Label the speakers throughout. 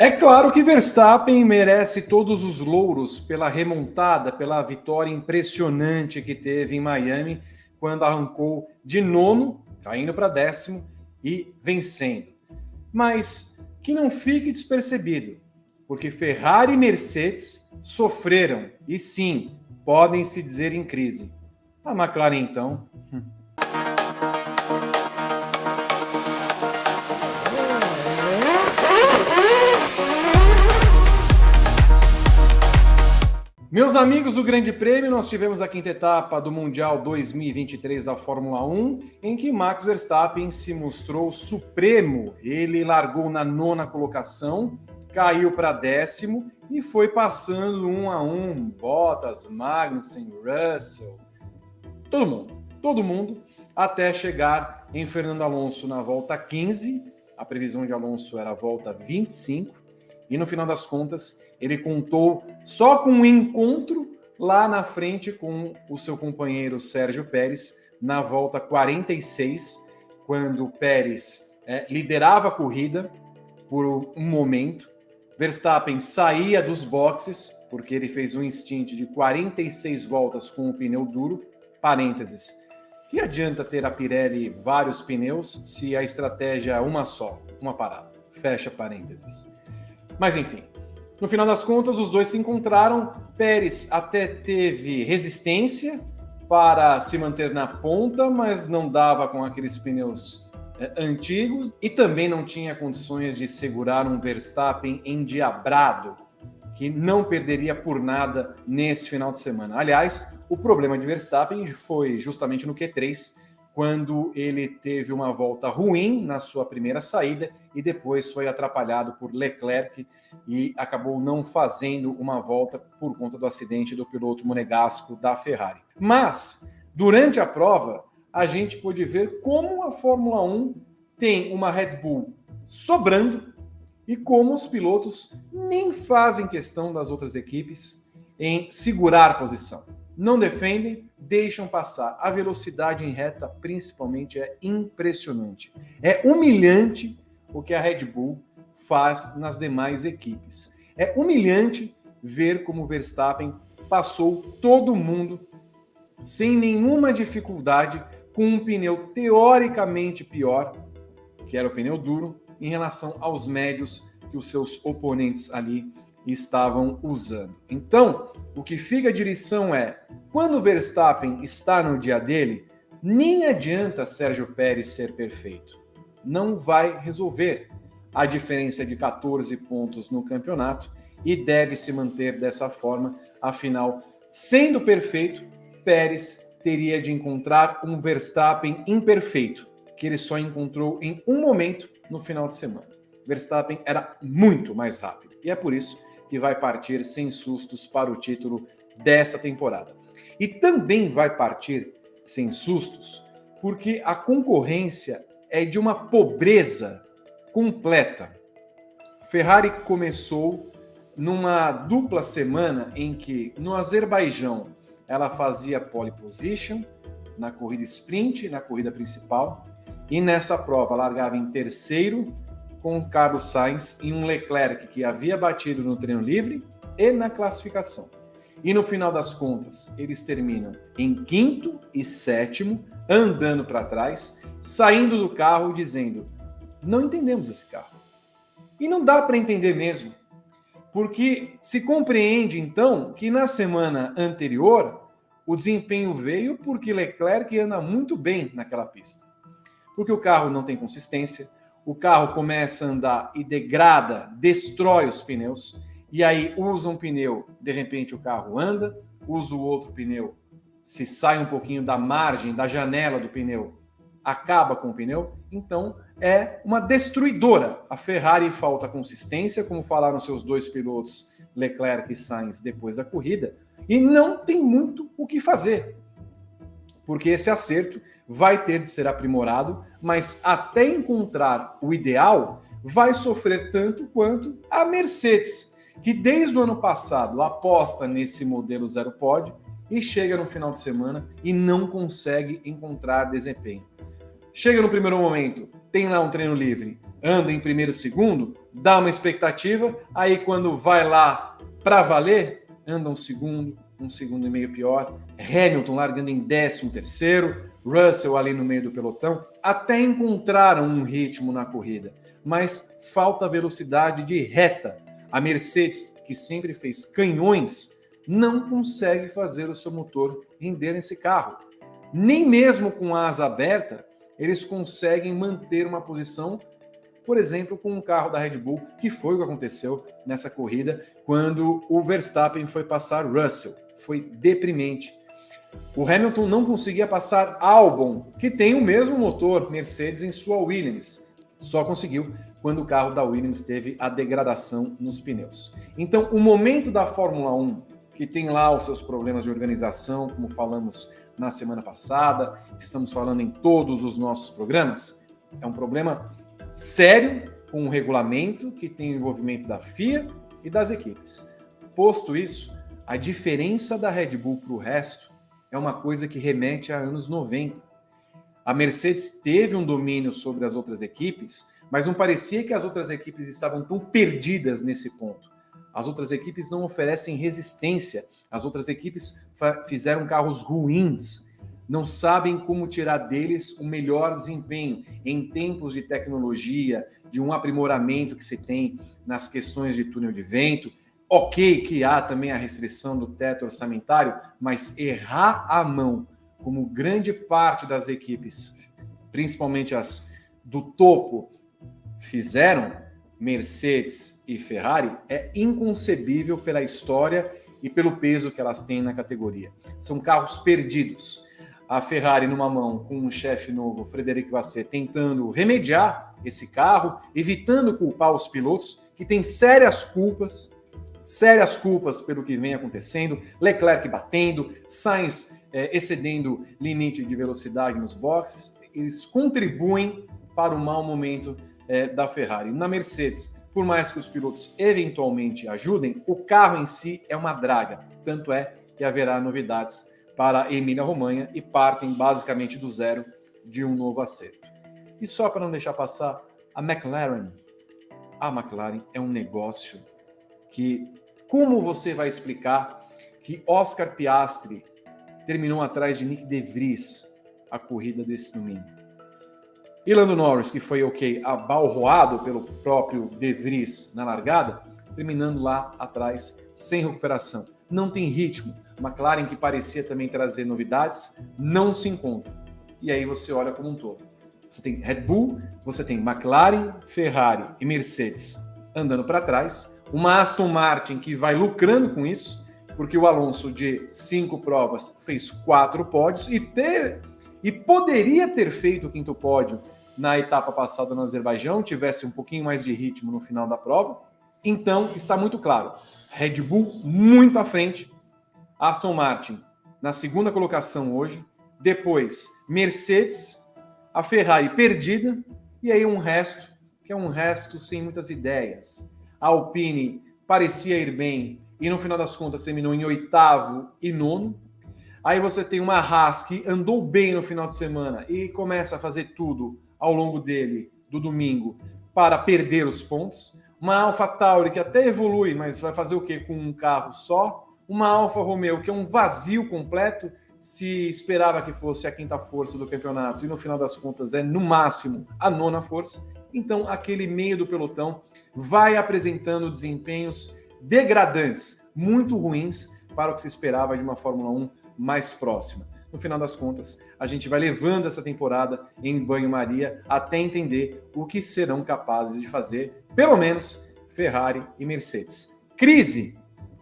Speaker 1: É claro que Verstappen merece todos os louros pela remontada, pela vitória impressionante que teve em Miami, quando arrancou de nono, caindo para décimo e vencendo. Mas que não fique despercebido, porque Ferrari e Mercedes sofreram e sim, podem se dizer em crise. A McLaren, então. Meus amigos do Grande Prêmio, nós tivemos a quinta etapa do Mundial 2023 da Fórmula 1, em que Max Verstappen se mostrou supremo. Ele largou na nona colocação, caiu para décimo e foi passando um a um Bottas, Magnussen, Russell, todo mundo, todo mundo, até chegar em Fernando Alonso na volta 15. A previsão de Alonso era a volta 25 e no final das contas ele contou só com um encontro lá na frente com o seu companheiro Sérgio Pérez na volta 46, quando Pérez é, liderava a corrida por um momento. Verstappen saía dos boxes, porque ele fez um instint de 46 voltas com o pneu duro. Parênteses. Que adianta ter a Pirelli vários pneus se a estratégia é uma só, uma parada? Fecha parênteses. Mas enfim, no final das contas, os dois se encontraram. Pérez até teve resistência para se manter na ponta, mas não dava com aqueles pneus é, antigos e também não tinha condições de segurar um Verstappen endiabrado, que não perderia por nada nesse final de semana. Aliás, o problema de Verstappen foi justamente no Q3, quando ele teve uma volta ruim na sua primeira saída e depois foi atrapalhado por Leclerc e acabou não fazendo uma volta por conta do acidente do piloto monegasco da Ferrari. Mas, durante a prova, a gente pôde ver como a Fórmula 1 tem uma Red Bull sobrando e como os pilotos nem fazem questão das outras equipes em segurar posição. Não defendem, deixam passar. A velocidade em reta, principalmente, é impressionante. É humilhante o que a Red Bull faz nas demais equipes. É humilhante ver como Verstappen passou todo mundo sem nenhuma dificuldade com um pneu teoricamente pior, que era o pneu duro, em relação aos médios que os seus oponentes ali estavam usando. Então, o que fica de lição é, quando o Verstappen está no dia dele, nem adianta Sérgio Pérez ser perfeito. Não vai resolver a diferença de 14 pontos no campeonato e deve se manter dessa forma. Afinal, sendo perfeito, Pérez teria de encontrar um Verstappen imperfeito, que ele só encontrou em um momento no final de semana. Verstappen era muito mais rápido e é por isso que vai partir sem sustos para o título dessa temporada. E também vai partir sem sustos, porque a concorrência é de uma pobreza completa. Ferrari começou numa dupla semana em que no Azerbaijão ela fazia pole position na corrida sprint, na corrida principal, e nessa prova largava em terceiro com Carlos Sainz e um Leclerc que havia batido no treino livre e na classificação. E no final das contas, eles terminam em quinto e sétimo, andando para trás, saindo do carro dizendo: não entendemos esse carro. E não dá para entender mesmo, porque se compreende então que na semana anterior o desempenho veio porque Leclerc anda muito bem naquela pista. Porque o carro não tem consistência, o carro começa a andar e degrada, destrói os pneus, e aí usa um pneu, de repente o carro anda, usa o outro pneu, se sai um pouquinho da margem, da janela do pneu, acaba com o pneu, então é uma destruidora. A Ferrari falta consistência, como falaram seus dois pilotos, Leclerc e Sainz, depois da corrida, e não tem muito o que fazer, porque esse acerto vai ter de ser aprimorado, mas até encontrar o ideal, vai sofrer tanto quanto a Mercedes, que desde o ano passado aposta nesse modelo zero pod e chega no final de semana e não consegue encontrar desempenho. Chega no primeiro momento, tem lá um treino livre, anda em primeiro segundo, dá uma expectativa, aí quando vai lá para valer, anda um segundo, um segundo e meio pior. Hamilton largando em 13 terceiro, Russell ali no meio do pelotão, até encontraram um ritmo na corrida, mas falta velocidade de reta. A Mercedes, que sempre fez canhões, não consegue fazer o seu motor render nesse carro. Nem mesmo com a asa aberta, eles conseguem manter uma posição por exemplo, com um carro da Red Bull, que foi o que aconteceu nessa corrida quando o Verstappen foi passar Russell. Foi deprimente. O Hamilton não conseguia passar Albon, que tem o mesmo motor Mercedes em sua Williams. Só conseguiu quando o carro da Williams teve a degradação nos pneus. Então, o momento da Fórmula 1, que tem lá os seus problemas de organização, como falamos na semana passada, estamos falando em todos os nossos programas, é um problema sério com um regulamento que tem o envolvimento da FIA e das equipes. Posto isso, a diferença da Red Bull para o resto é uma coisa que remete a anos 90. A Mercedes teve um domínio sobre as outras equipes, mas não parecia que as outras equipes estavam tão perdidas nesse ponto. As outras equipes não oferecem resistência, as outras equipes fizeram carros ruins, não sabem como tirar deles o melhor desempenho em tempos de tecnologia, de um aprimoramento que se tem nas questões de túnel de vento. Ok que há também a restrição do teto orçamentário, mas errar a mão, como grande parte das equipes, principalmente as do topo, fizeram, Mercedes e Ferrari, é inconcebível pela história e pelo peso que elas têm na categoria. São carros perdidos a Ferrari numa mão com um chefe novo, Frederic Vasseur, tentando remediar esse carro, evitando culpar os pilotos que têm sérias culpas, sérias culpas pelo que vem acontecendo, Leclerc batendo, Sainz é, excedendo limite de velocidade nos boxes, eles contribuem para o mau momento é, da Ferrari. Na Mercedes, por mais que os pilotos eventualmente ajudem, o carro em si é uma draga, tanto é que haverá novidades para Emília-Romanha e partem basicamente do zero de um novo acerto. E só para não deixar passar, a McLaren, a McLaren é um negócio que, como você vai explicar que Oscar Piastri terminou atrás de Nick De Vries a corrida desse domingo? E Lando Norris, que foi ok, abalroado pelo próprio De Vries na largada, terminando lá atrás sem recuperação não tem ritmo. McLaren, que parecia também trazer novidades, não se encontra. E aí você olha como um todo. Você tem Red Bull, você tem McLaren, Ferrari e Mercedes andando para trás, uma Aston Martin que vai lucrando com isso, porque o Alonso de cinco provas fez quatro pódios e ter e poderia ter feito o quinto pódio na etapa passada no Azerbaijão, tivesse um pouquinho mais de ritmo no final da prova. Então está muito claro. Red Bull muito à frente, Aston Martin na segunda colocação hoje, depois Mercedes, a Ferrari perdida e aí um resto que é um resto sem muitas ideias. A Alpine parecia ir bem e no final das contas terminou em oitavo e nono. Aí você tem uma Haas que andou bem no final de semana e começa a fazer tudo ao longo dele, do domingo, para perder os pontos uma Alfa Tauri que até evolui, mas vai fazer o quê com um carro só? Uma Alfa Romeo que é um vazio completo, se esperava que fosse a quinta força do campeonato e no final das contas é no máximo a nona força. Então aquele meio do pelotão vai apresentando desempenhos degradantes, muito ruins para o que se esperava de uma Fórmula 1 mais próxima no final das contas, a gente vai levando essa temporada em banho-maria até entender o que serão capazes de fazer, pelo menos Ferrari e Mercedes. Crise?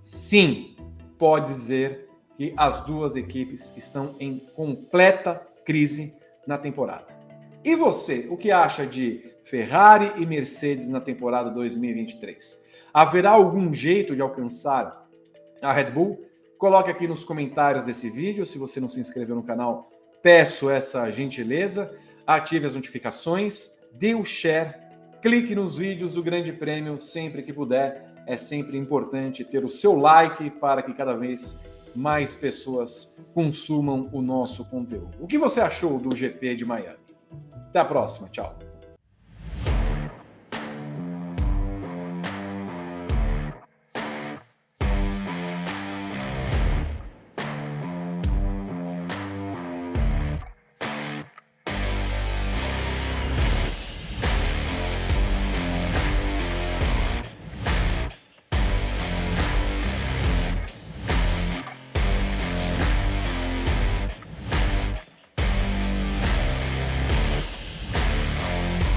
Speaker 1: Sim, pode dizer que as duas equipes estão em completa crise na temporada. E você, o que acha de Ferrari e Mercedes na temporada 2023? Haverá algum jeito de alcançar a Red Bull? Coloque aqui nos comentários desse vídeo. Se você não se inscreveu no canal, peço essa gentileza. Ative as notificações, dê o share, clique nos vídeos do Grande Prêmio sempre que puder. É sempre importante ter o seu like para que cada vez mais pessoas consumam o nosso conteúdo. O que você achou do GP de Miami? Até a próxima, tchau.